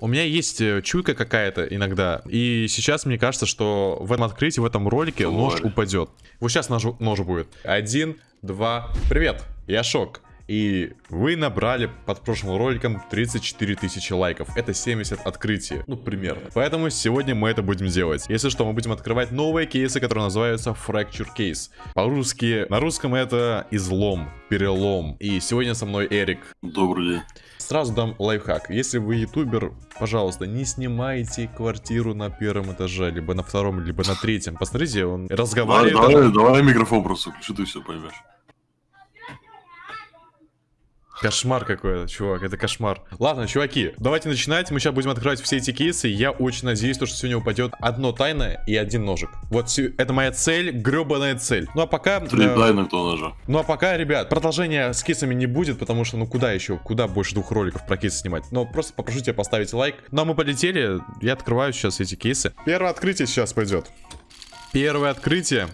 У меня есть э, чуйка какая-то иногда. И сейчас мне кажется, что в этом открытии, в этом ролике Давай. нож упадет. Вот сейчас нож, нож будет. Один, два. Привет, я Шок. И вы набрали под прошлым роликом 34 тысячи лайков. Это 70 открытий. Ну, примерно. Поэтому сегодня мы это будем делать. Если что, мы будем открывать новые кейсы, которые называются Fracture Case. По-русски, на русском это излом, перелом. И сегодня со мной Эрик. Добрый день. Сразу дам лайфхак. Если вы ютубер, пожалуйста, не снимайте квартиру на первом этаже, либо на втором, либо на третьем. Посмотрите, он Давай, разговаривает. давай, давай микрофон просто включи, ты все поймешь. Кошмар какой-то, чувак, это кошмар. Ладно, чуваки, давайте начинать. Мы сейчас будем открывать все эти кейсы. Я очень надеюсь, то, что сегодня упадет одно тайное и один ножик. Вот это моя цель, гребаная цель. Ну а пока... Три э, тайны кто ножа. Ну а пока, ребят, продолжения с кейсами не будет, потому что, ну куда еще, куда больше двух роликов про кейсы снимать. Но просто попрошу тебя поставить лайк. Ну а мы полетели, я открываю сейчас эти кейсы. Первое открытие сейчас пойдет. Первое открытие.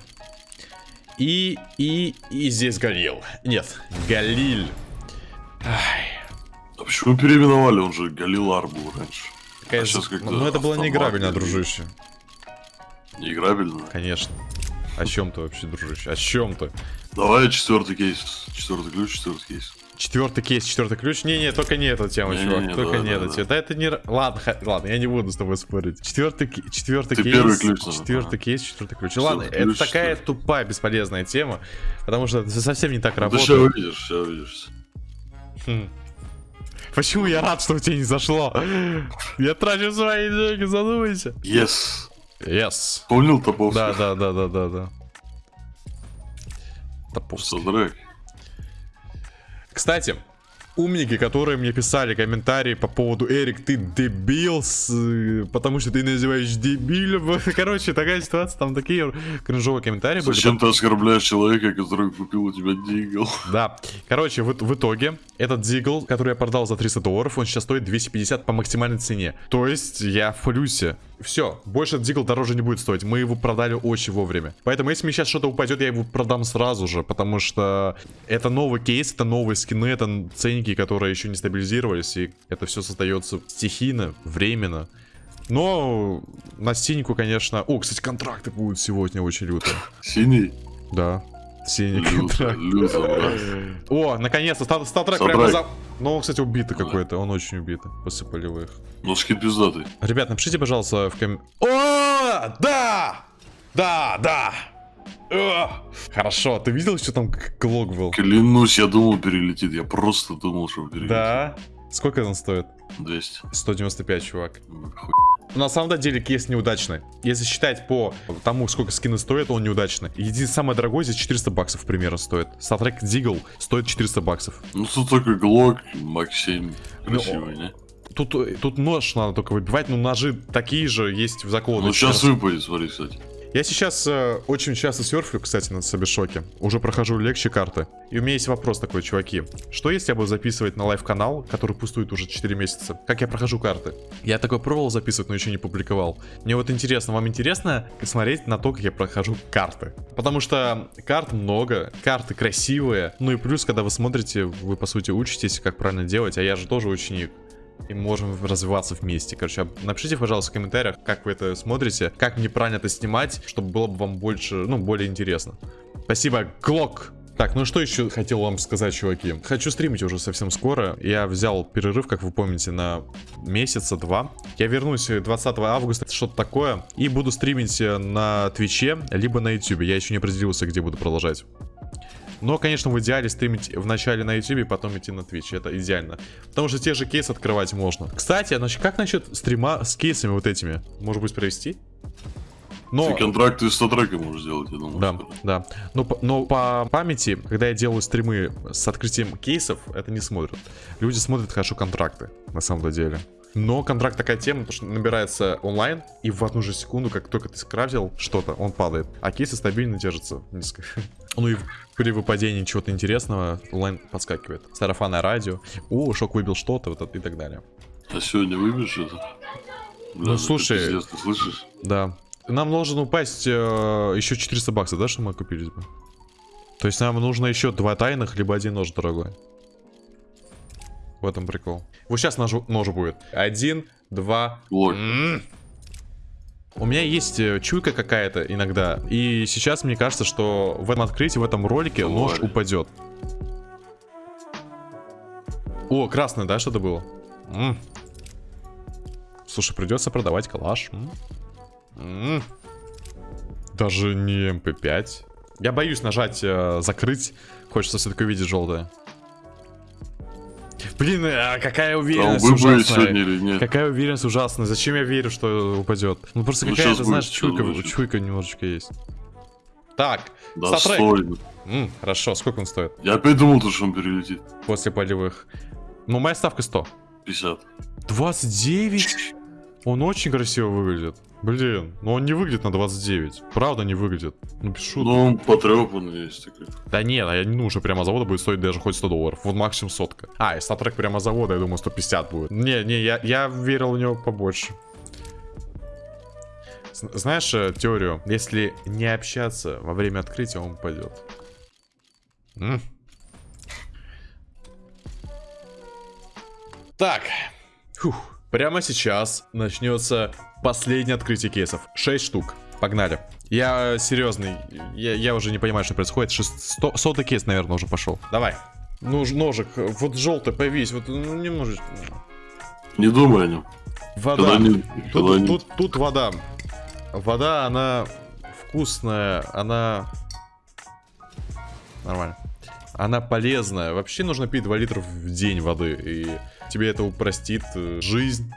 И, и, и здесь Галил. Нет, Галиль. Ай, А почему переименовали? Он же Галилар был раньше. какая А щас как-то Ну это было автомат неиграбельно, дружище. Неиграбельно. Конечно. О чем ты вообще, дружище? О чем ты? Давай четвертый кейс. Четвертый ключ, четвертый кейс. Четвертый кейс, четвертый ключ. Не-не, только не эта тема, Не-не-не, чувак. Только да, не да, эта да. тема. Да это не... Ладно, ха- ладно, я не буду с тобой спорить. Четвертый, четвертый Ты кейс. первый ключ Четвертый ага. кейс, четвертый ключ. Четвертый Ладно, это ключ, такая четвертый. тупая, бесполезная тема. Потому что это совсем не так Ну, Ты сейчас работает. увидишь, сейчас увидишь. Хм. Почему я рад, что у тебя не зашло? Я трачу свои деньги, задумайся. Yes. Yes. Помнил Топовский? Да, да, да, да, да, да. Топовский. Кстати, умники, которые мне писали комментарии по поводу Эрик, ты дебил, с- потому что ты называешь дебилем. Короче, такая ситуация, там такие кринжовые комментарии были. Зачем ты оскорбляешь человека, который купил у тебя дигл? Да. Короче, в, в итоге, этот дигл, который я продал за 300 долларов, он сейчас стоит 250 по максимальной цене. То есть, я в плюсе. Все, больше этот дигл дороже не будет стоить. Мы его продали очень вовремя. Поэтому, если мне сейчас что-то упадет, я его продам сразу же, потому что это новый кейс, это новые скины, это ценники, которые еще не стабилизировались, и это все создается стихийно, временно. Но на стеньку, конечно... О, кстати, контракты будут сегодня очень лютые. Синий? Да. Синий Люто, контракт. брат. О, наконец-то, стат- статрек прямо за... Ну, он, кстати, убитый какой-то, он очень убитый. Посыпали вы их. Ну, скид пиздатый. Ребят, напишите, пожалуйста, в ком... О, да! Да, да! Хорошо, ты видел, что там глок был? Клянусь, я думал перелетит. Я просто думал, что перелетит. Да? Сколько он стоит? 200. 195, чувак. Хуй. На самом деле кейс неудачный. Если считать по тому, сколько скины стоят, он неудачный. Единственное, самое дорогое здесь 400 баксов примерно стоит. Статрек Дигл стоит 400 баксов. Ну, тут только глок, Мак 7. Ну, Красивый, не? Тут, э, тут нож надо только выбивать, но ножи такие же есть в заколоте. Ну, сейчас выпадет, смотри, кстати. Я сейчас э, очень часто серфлю, кстати, на Собешоке. Уже прохожу легче карты. И у меня есть вопрос такой, чуваки. Что если я буду записывать на live-канал, который пустует уже 4 месяца? Как я прохожу карты? Я такой пробовал записывать, но еще не публиковал. Мне вот интересно, вам интересно смотреть на то, как я прохожу карты? Потому что карт много, карты красивые. Ну и плюс, когда вы смотрите, вы по сути учитесь, как правильно делать, а я же тоже ученик и можем развиваться вместе. Короче, напишите, пожалуйста, в комментариях, как вы это смотрите, как мне правильно это снимать, чтобы было бы вам больше, ну, более интересно. Спасибо, Глок! Так, ну что еще хотел вам сказать, чуваки? Хочу стримить уже совсем скоро. Я взял перерыв, как вы помните, на месяца два. Я вернусь 20 августа, что-то такое. И буду стримить э, на Твиче, либо на Ютубе. Я еще не определился, где буду продолжать. Но, конечно, в идеале стримить вначале на YouTube, потом идти на Twitch. Это идеально. Потому что те же кейсы открывать можно. Кстати, а значит, как насчет стрима с кейсами вот этими? Может быть, провести? Но... Ты контракты с статреком можешь сделать, я думаю. Да, скоро. да. Но, по- но по памяти, когда я делаю стримы с открытием кейсов, это не смотрят. Люди смотрят хорошо контракты, на самом деле. Но контракт такая тема, потому что набирается онлайн, и в одну же секунду, как только ты скрафтил что-то, он падает. А кейсы стабильно держатся низко. Ну и при выпадении чего-то интересного онлайн подскакивает. Сарафанное радио. О, шок выбил что-то, вот это и так далее. А сегодня это? Бля, Ну, слушай. пиздец, ты слышишь? Да. Нам должен упасть э, еще 400 баксов, да, что мы купились бы? То есть нам нужно еще два тайных, либо один нож дорогой. В этом прикол. Вот сейчас нож, нож будет. Один, два. М. У меня есть э, чуйка какая-то иногда. И сейчас мне кажется, что в этом открытии, в этом ролике нож Тварь. упадет. О, красное, да, что-то было? М. Слушай, придется продавать калаш. М. М. Даже не МП5. Я боюсь нажать э, закрыть. Хочется все-таки увидеть желтое. Блин, а какая А уверенность будете ужасная. или нет? Какая уверенность ужасная. Зачем я верю, что упадет? Ну просто Ну, какая-то, знаешь, чуйка, чуйка немножечко есть. Так, Да, стой. М, хорошо, сколько он стоит? Я опять думал, то, что он перелетит. После полевых. Ну, моя ставка 100. 50. 29? Он очень красиво выглядит. Блин, но он не выглядит на 29. Правда не выглядит. Ну, шуток. Ну, он потрепанный есть такой. Да нет, а я не думаю, что прямо завода будет стоить даже хоть 100 долларов. Вот максимум сотка. А, и статрек прямо завода, я думаю, 150 будет. Не, не, я, я верил в него побольше. Знаешь э, теорию? Если не общаться во время открытия, он упадет. М? Так. Фух. Прямо сейчас начнется последнее открытие кейсов. 6 штук. Погнали. Я серьезный. Я, я уже не понимаю, что происходит. Шест- сто- сотый кейс, наверное, уже пошел. Давай. Ну, ж- ножик. Вот желтый, появись. Вот ну, немножечко. Не думай о нем. Вода. Не- Тут, не- тут, тут вода. Вода, она вкусная, она... Нормально. Она полезная. Вообще нужно пить 2 литра в день воды. И тебе это упростит э, жизнь.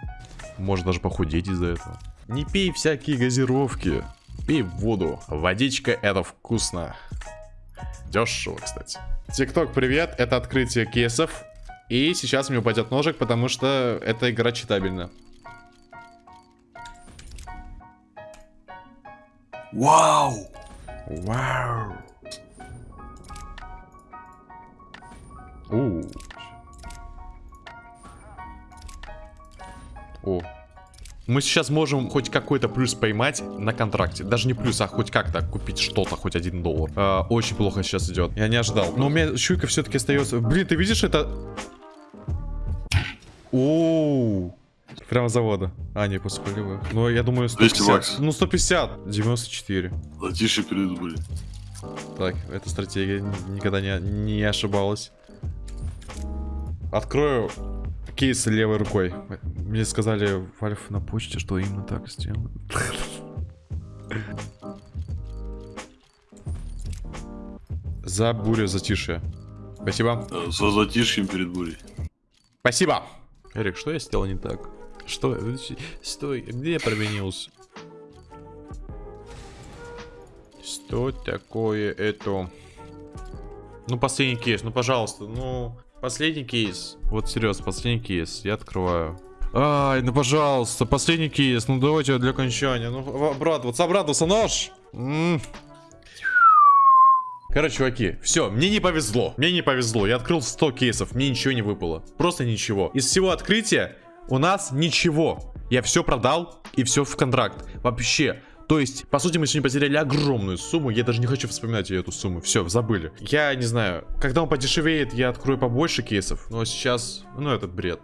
Может даже похудеть из-за этого. Не пей всякие газировки. Пей воду. Водичка это вкусно. Дешево, кстати. Тикток, привет. Это открытие кейсов. И сейчас мне упадет ножик, потому что эта игра читабельна. Вау! Вау. У. О. Мы сейчас можем хоть какой-то плюс поймать на контракте. Даже не плюс, а хоть как-то купить что-то, хоть один доллар. А, очень плохо сейчас идет. Я не ожидал. Но у меня чуйка все-таки остается. Блин, ты видишь это? Оу. Прямо завода. А, не, после полевых. Ну, я думаю, 200 150. баксов. Ну, 150. 94. Затишье перед были. Так, эта стратегия никогда не, не ошибалась. Открою кейс левой рукой. Мне сказали в Альфа на почте, что именно так сделаю. За бурю затишье. Спасибо. Со затишьем перед бурей. Спасибо. Эрик, что я сделал не так? Что? Стой, где я провинился? Что такое это? Ну, последний кейс, ну, пожалуйста, ну, последний кейс. Вот, серьезно, последний кейс, я открываю. Ай, ну, пожалуйста, последний кейс, ну, давайте для окончания. Ну, обрадоваться, обрадоваться, нож! М. Короче, чуваки, все, мне не повезло. Мне не повезло. Я открыл 100 кейсов, мне ничего не выпало. Просто ничего. Из всего открытия у нас ничего. Я все продал и все в контракт. Вообще. То есть, по сути, мы сегодня потеряли огромную сумму. Я даже не хочу вспоминать эту сумму. Все, забыли. Я не знаю. Когда он подешевеет, я открою побольше кейсов. Но сейчас, ну, этот бред.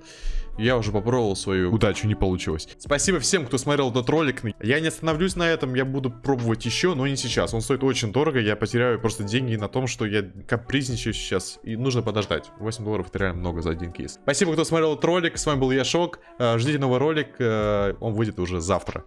Я уже попробовал свою удачу, не получилось. Спасибо всем, кто смотрел этот ролик. Я не остановлюсь на этом, я буду пробовать еще, но не сейчас. Он стоит очень дорого, я потеряю просто деньги на том, что я капризничаю сейчас. И нужно подождать. 8 долларов это реально много за один кейс. Спасибо, кто смотрел этот ролик. С вами был я, Шок. Э, Ждите новый ролик, э, он выйдет уже завтра.